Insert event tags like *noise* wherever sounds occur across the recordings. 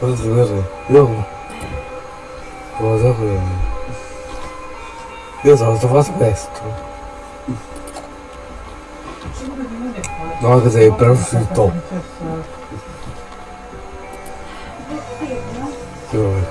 Hadi ver. Né? Né? eu mu? ver, eu só ağzına basma ya. No, quer dizer, para o futebol. Deixa eu ver.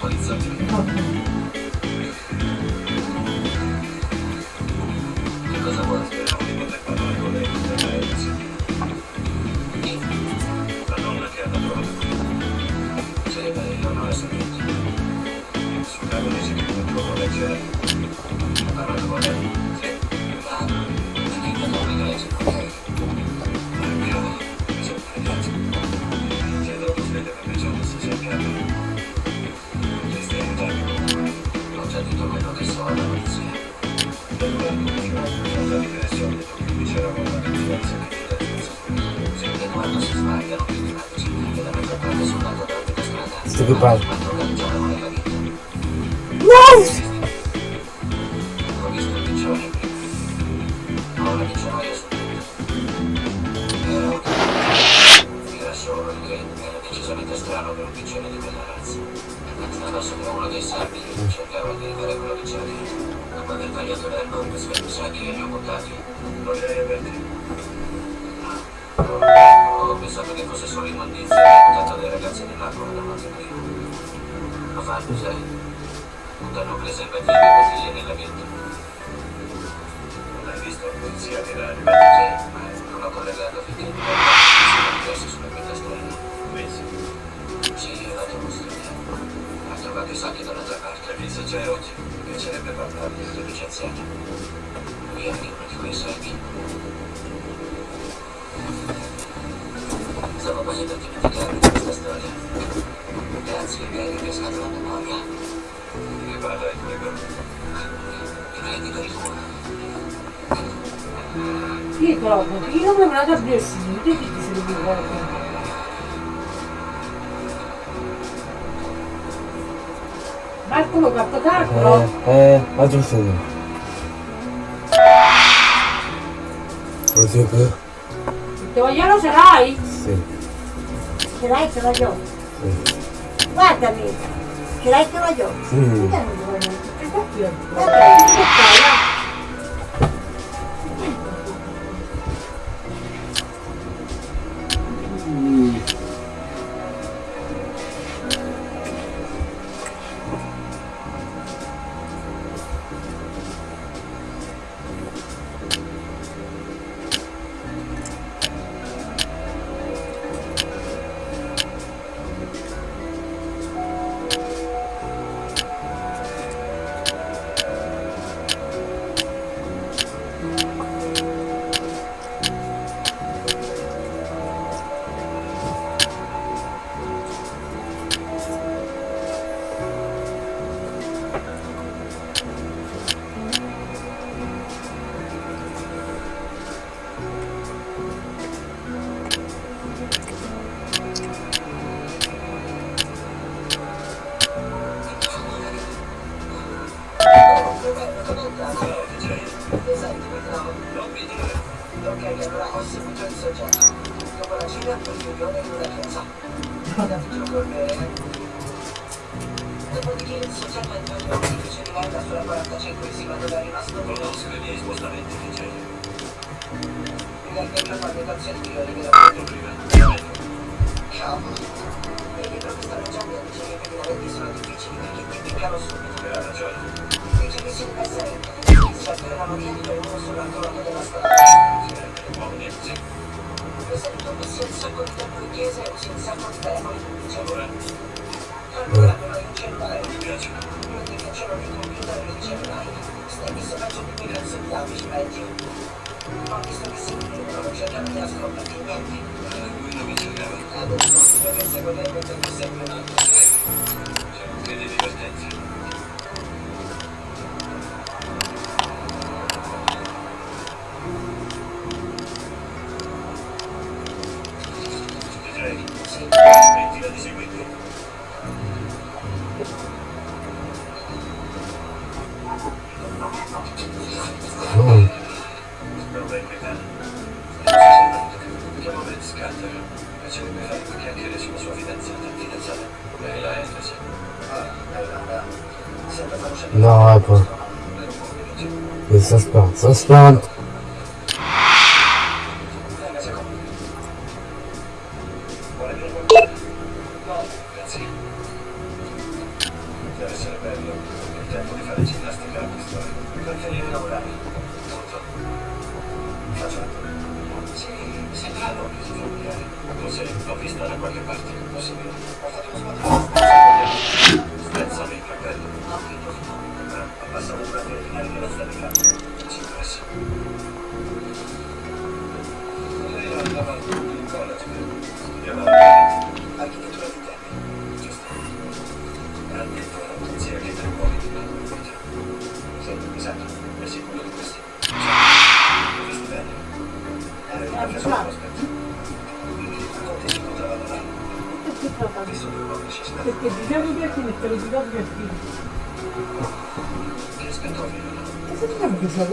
こいつは。Burada bilirsiniz, bir bitkisini bir var. Bak bunu kapta da kuro. He, hazır segno Così che? Il Toglielo ce l'hai? Sì. Ce l'hai ce l'ho io? Sì. Guardami. Ce l'hai ce l'ho io? Sì. Perché non ce l'ho io? Perché non ce l'ho? Thank you. 嗯。Você que deve pensar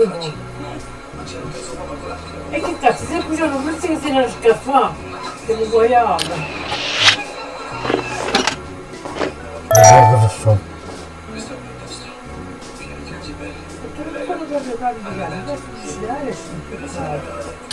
É que tá, se você puxar no meu, você tem nas café, você não vai água. Ah, хорошо. Eu tô falando jogar no lugar, não vai se desviar, é.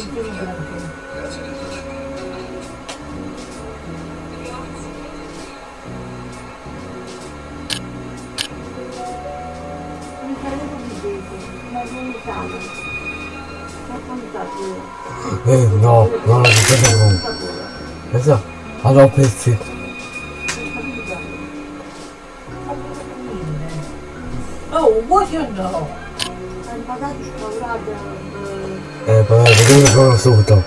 Eh, no, no, no, no, Esa, a la peste. Oh, what you know? É, tá, para jogar agora o seu botão.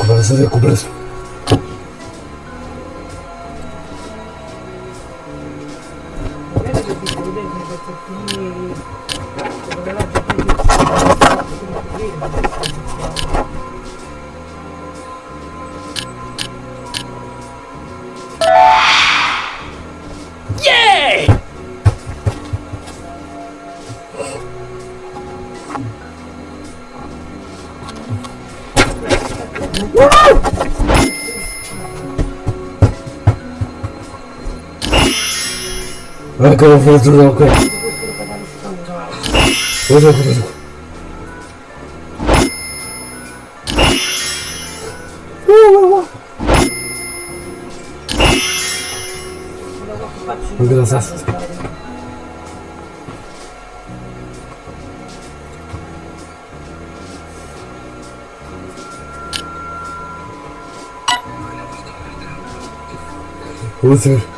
Agora você vai cobrar vou ok, ok, ok, ok, ok, ok, vou ok, ok, ok, Who's it?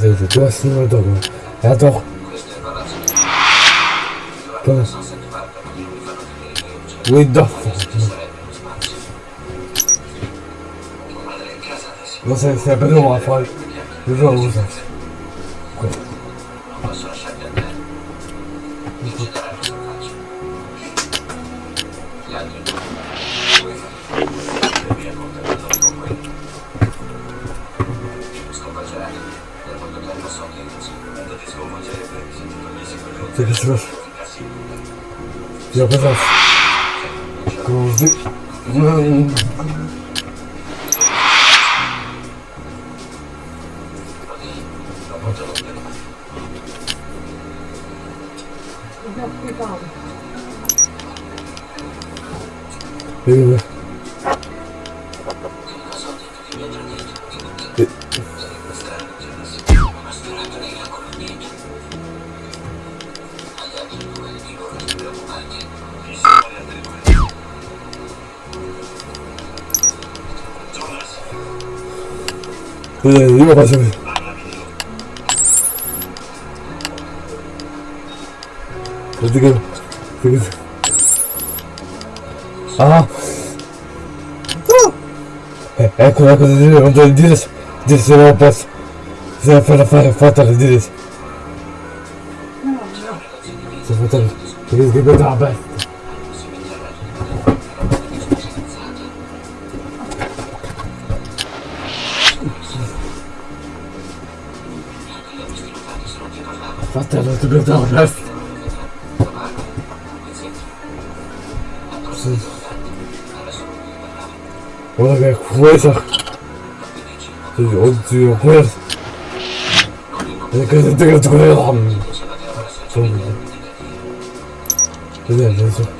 이제 이제 또 힘을 vedi, io faccio così. parlami di loro. Vedi che. Vedi che. Ah! Ah! Eh, ecco, ecco, non devo dire se se non posso. Se la fare fatta di dire. Se fatta di dire che vedo la 你别打了，打死！我靠，我也是，这又怎样？我也是，你看这，你看这，我也是，真的，真的。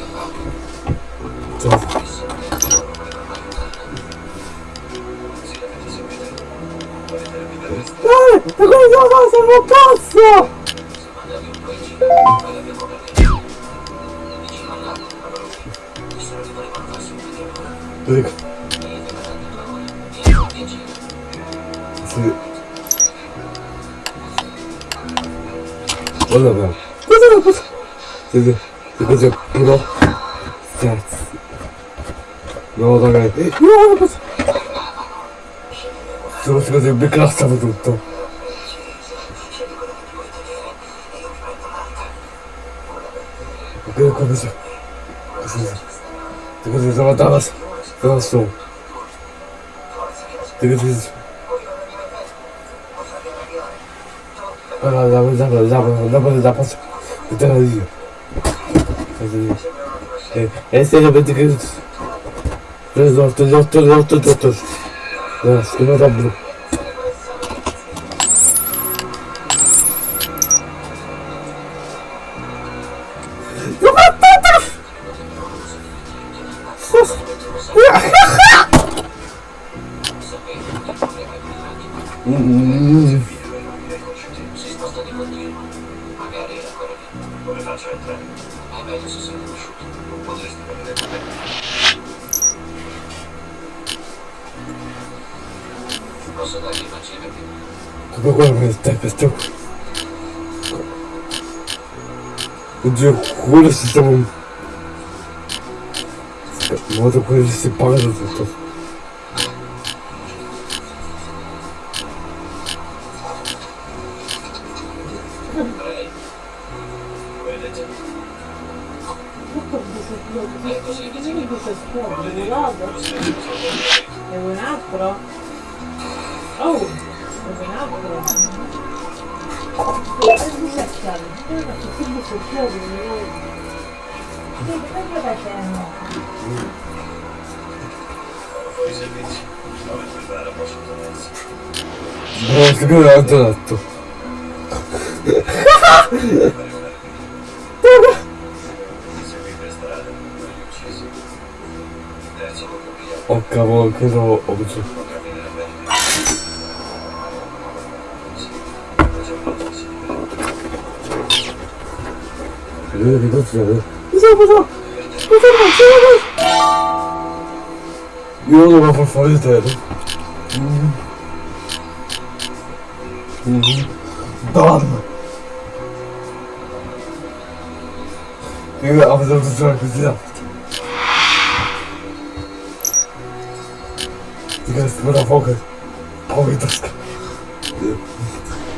Sì, sì. Sì, così, però. Cazzo. No, ragazzi. No, non posso. Sono così, mi classavo tutto. Ok, come si... Così. Ti così, sono andata... Sono su. Ti così... Allora, dopo, dopo, dopo, dopo, dopo, dopo, dopo, Essere bitte gut. Das ist doch, das ist doch, das ist doch, костер. Где хули с этим? Ну вот такой же сепарный тут. 아까워 그래서 어, 엄청 왜 이거 진짜. 왜 무서워 무서워 무서워 무서워 이런 거만 벌써 해줘야 돼. 음. 음. 넌 이거 아무도 무서워 그지야 東村フォーカス青い確か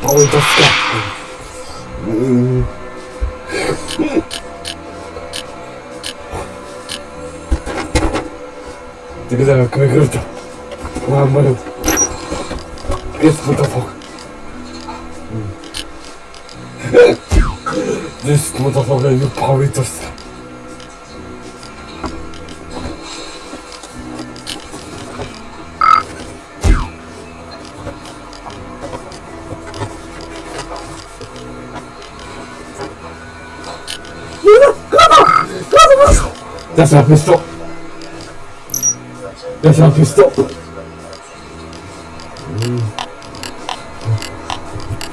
青い確かうん Тебя как выиграть? Мама, без бутафок. Здесь бутафок, я а не павитовся. Là, c'est un peu. Là, c'est un peu.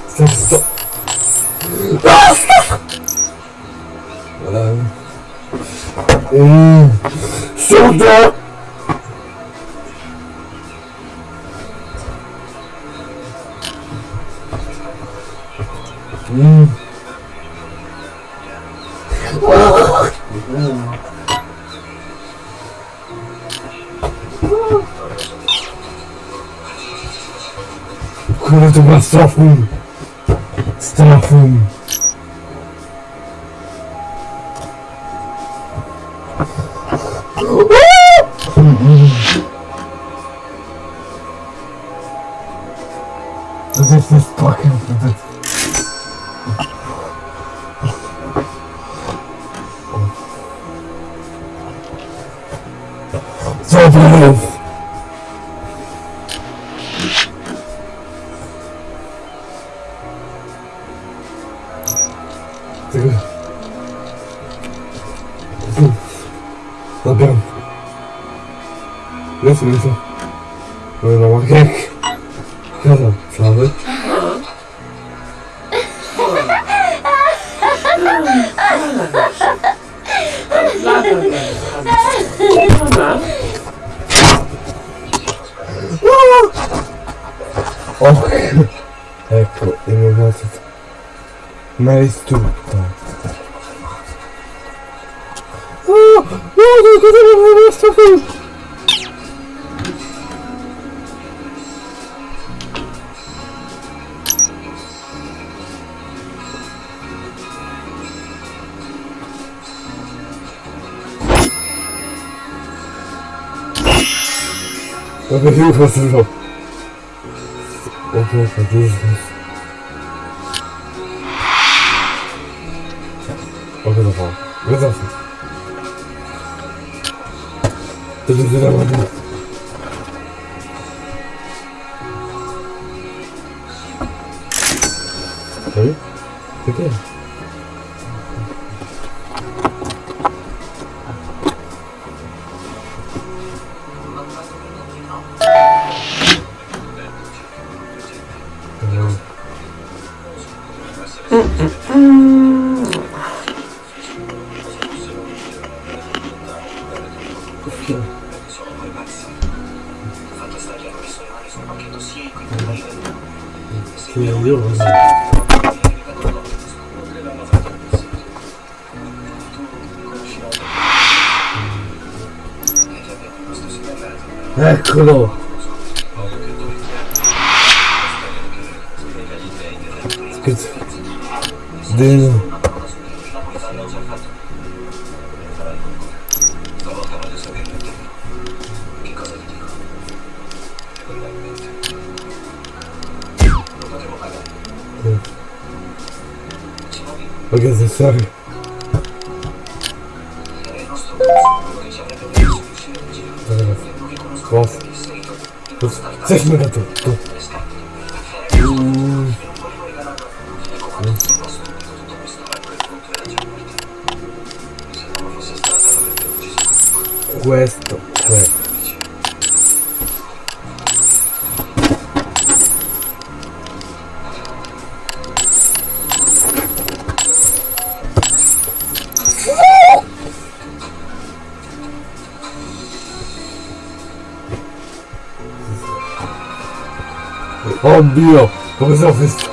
C'est un peu. Ah, Voilà. Mmh. Sur Och, *laughs* ecco, il mio cazzo. Ma è tutto. Oh, guarda, cosa mi ha messo qui? Vabbè, io do for Jesus. 어디로 가? 왜 나왔어? 들들들들 Eccolo! Schizzo. Deno. ぜひまたどうぞ。безопасности.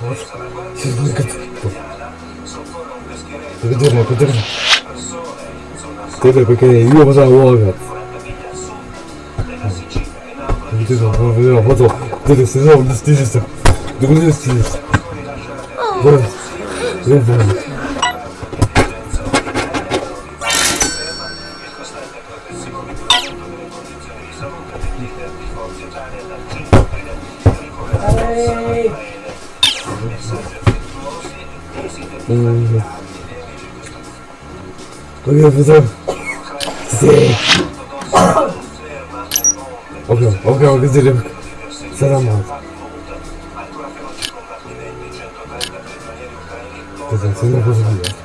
Вот. Сейчас будет Подержи, подержи. Куда какая ёбаная ловят. Ты там, вот он, ты там сидел, не стыдишься. Ты не стыдишься. Вот. Вот, вот. Bakıyorum. Size. Bakıyorum. Bakıyorum kızlara bak. Selam abi. Kızım senin kızın ya.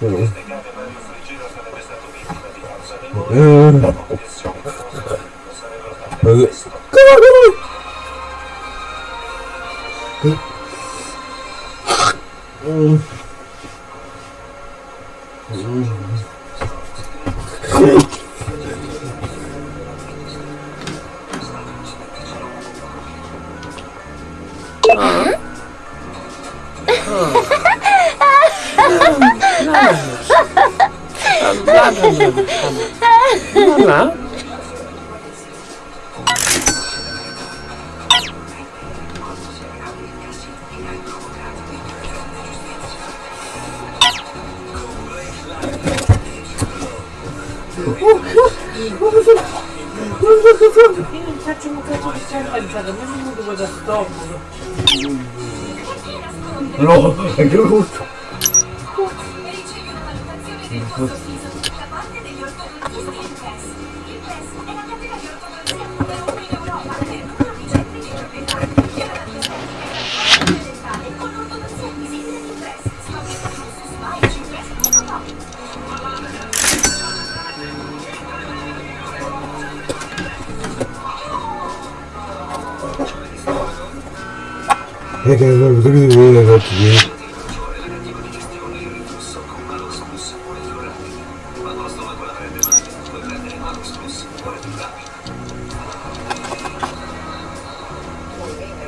Vero? Eh.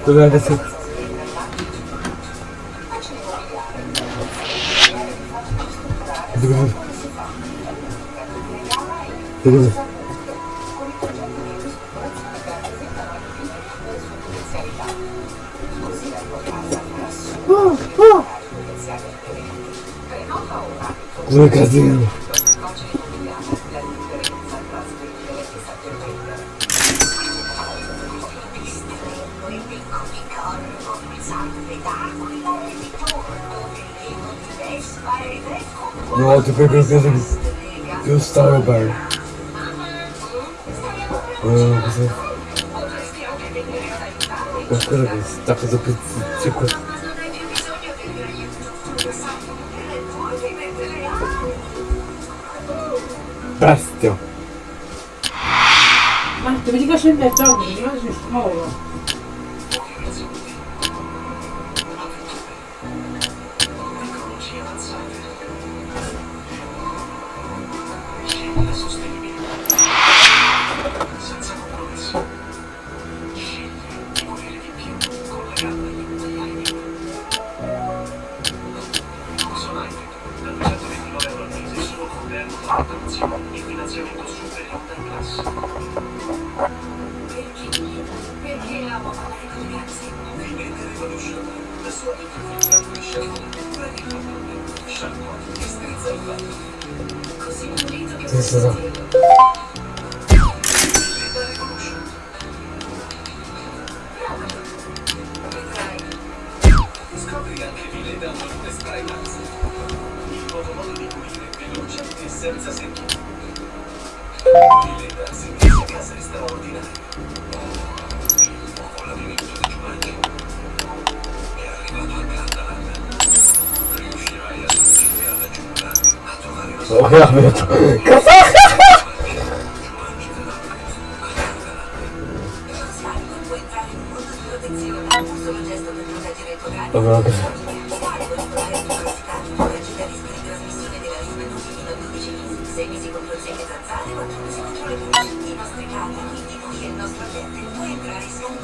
Gracias. Gracias. meu casinho. Eu acho que eu quero que eu estava bem. Eu não sei. Eu quero que eu estava bem. Spastio. Ma te mi dico sempre Tony, io sono scomodo.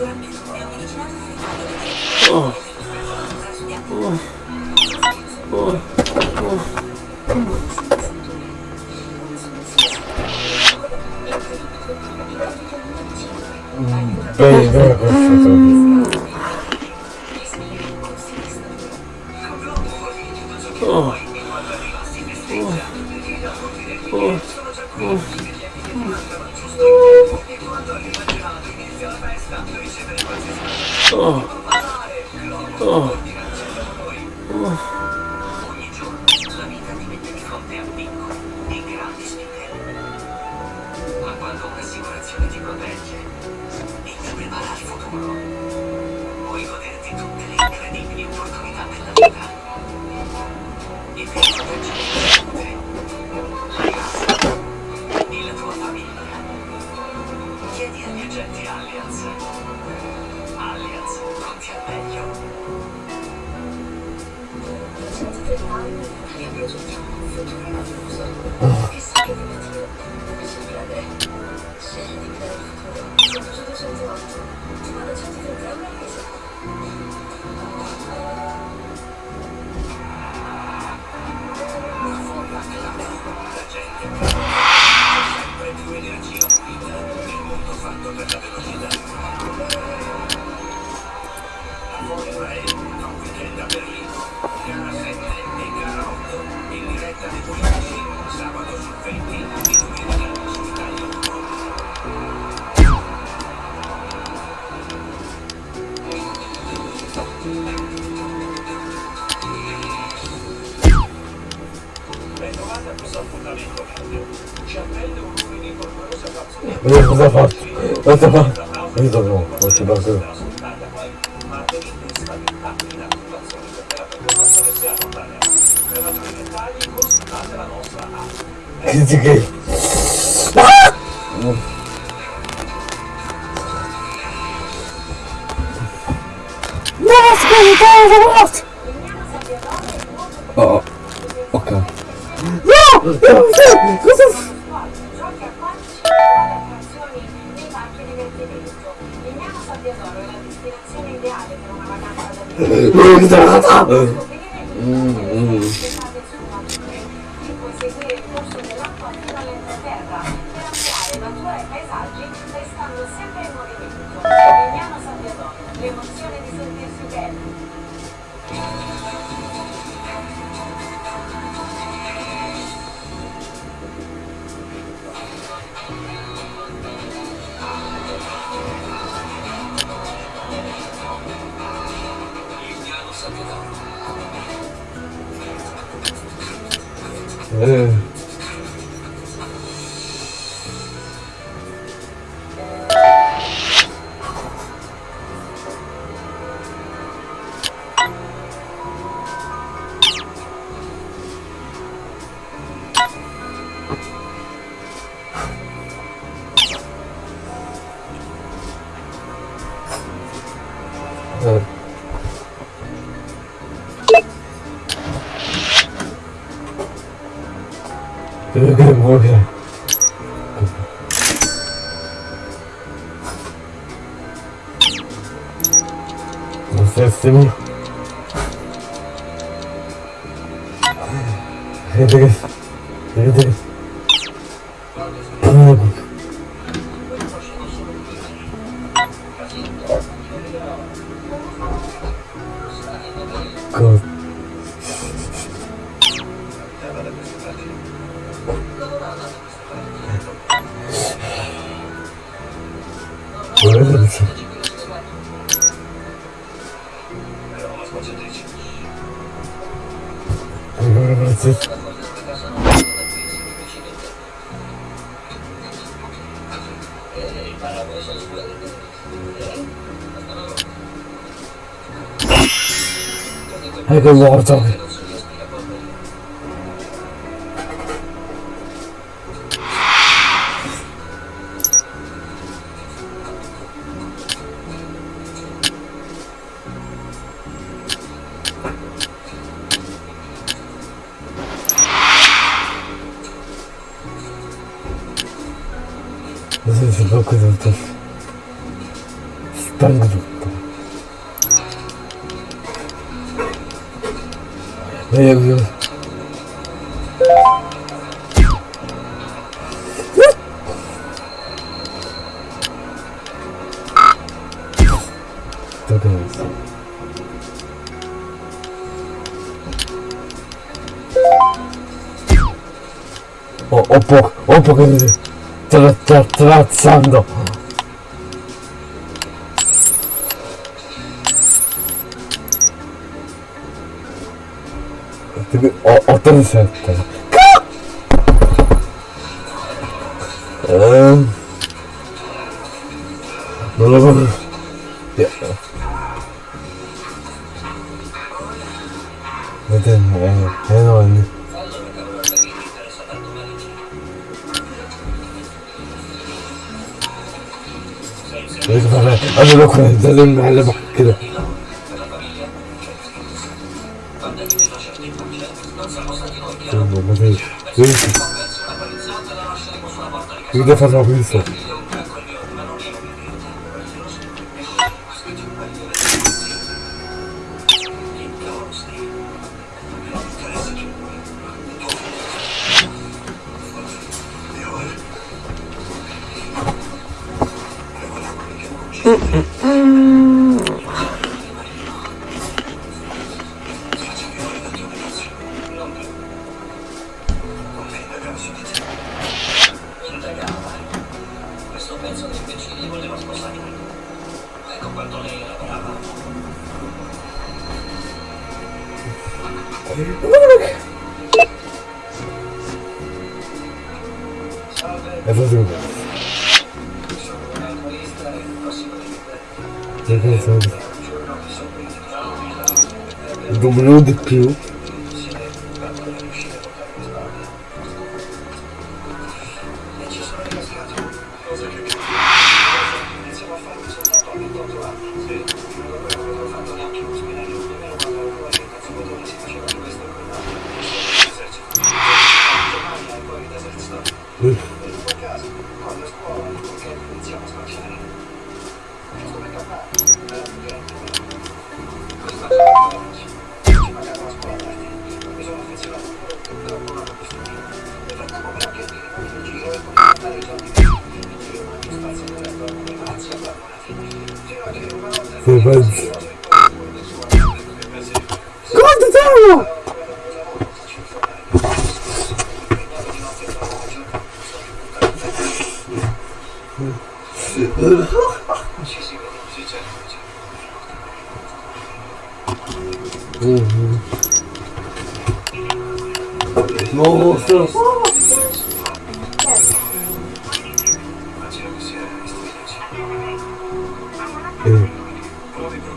Gracias. 我是这个 응. 음, 음. 嗯。Нравится. Нравится. هيك الله عرفت sto tra, tra, trazzando ho 87 eh, non lo هذول المعلبة كذا والله ما فيش. cosa. W di più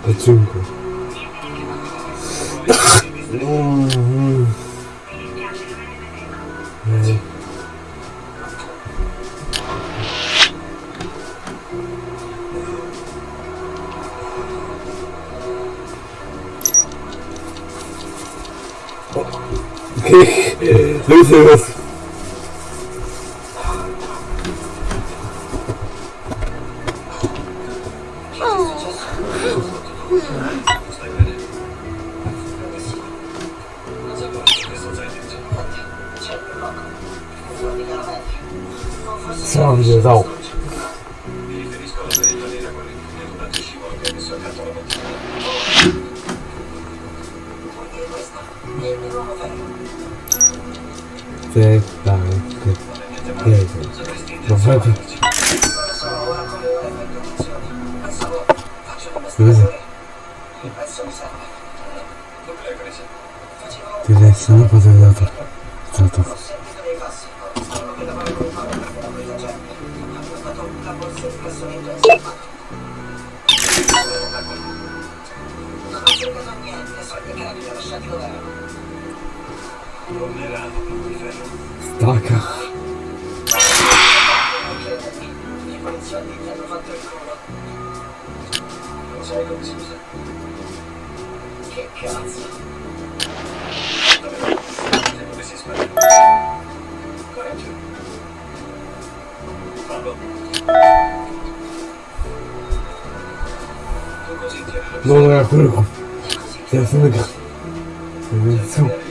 Оценка. Lucy was スターか脳が来るか休むかそう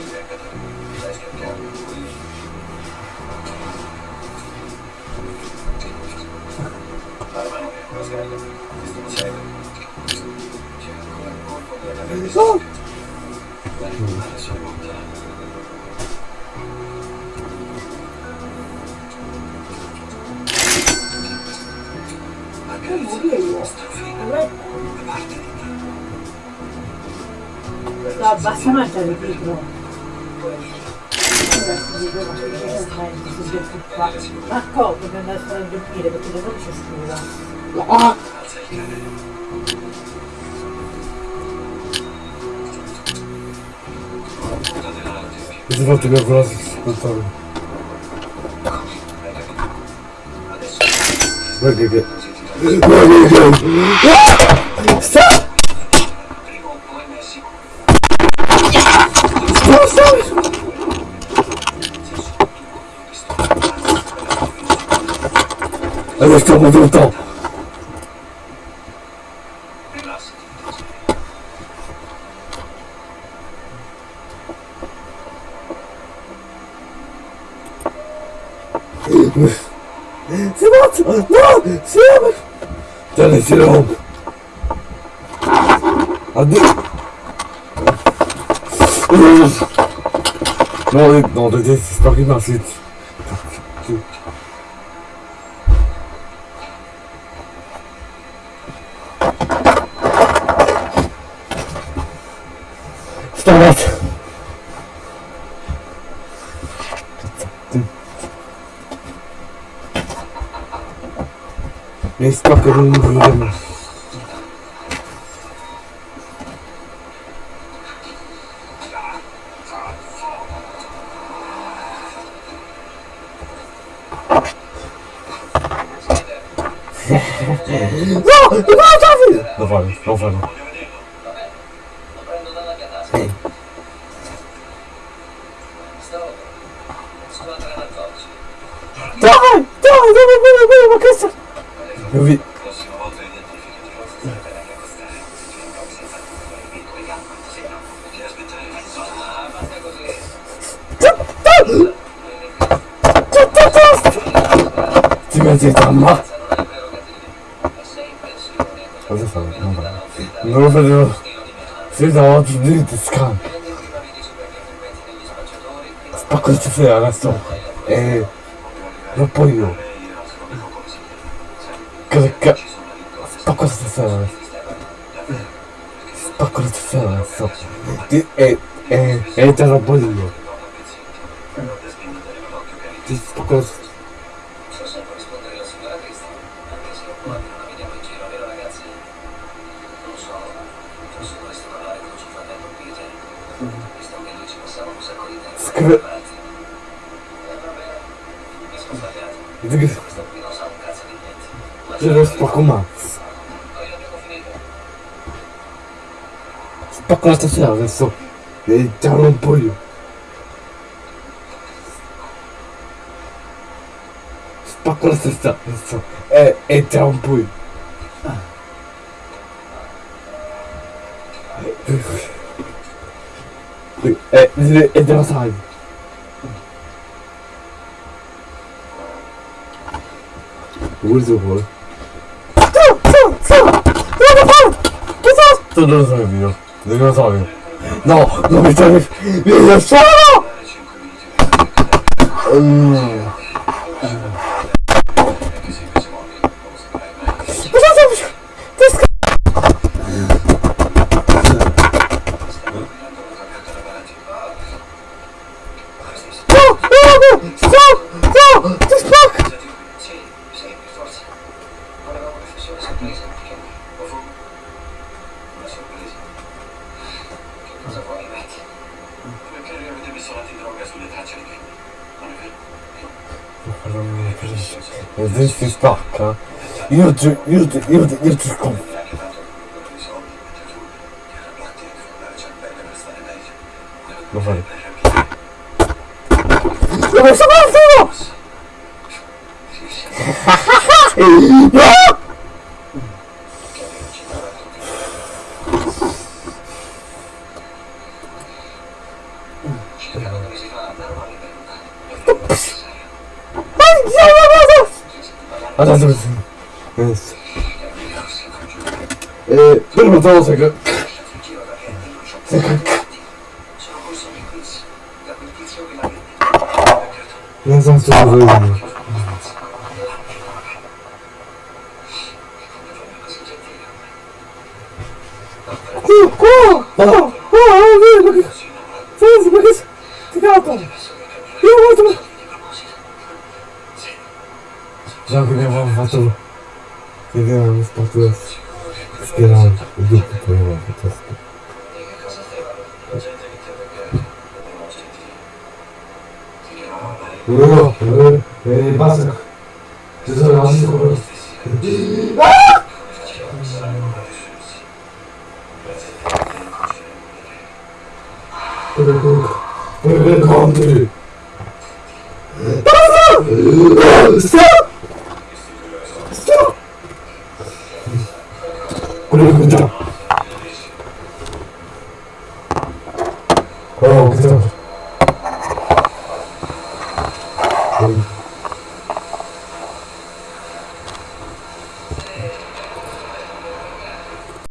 тебя в раз спутал. Выглядит. Стоп! Стоп, стоп! Это что, мы там? Excellent. Non, non, t'inquiète, c'est pas qu'il m'insulte. Je t'embête. J'espère que vole, on vole. Dawaj, dawaj, dawaj, dawaj, dawaj, Senza oggi niente scam. Spacco di stasera adesso. E... Non poi io. Cosa ca... Spacco stasera adesso. Spacco stasera adesso. Ti- E... E... E te lo から年はそうめっちゃロンっぽいよスパからさしたそうええっちゃんっぽいえ、え、え、出ます、はい。What is it, boy? Two, two, two! You're the phone! What's up? That doesn't have you. Dinozaur. No, no, no, no, no, no, no, no, no, Yürüdü, yürüdü, yürüdü. Bakalım. Yavaş yavaş yavaş. Anladım. Neyse. Ee, durma sakın. Sakın. Ne zaman sözü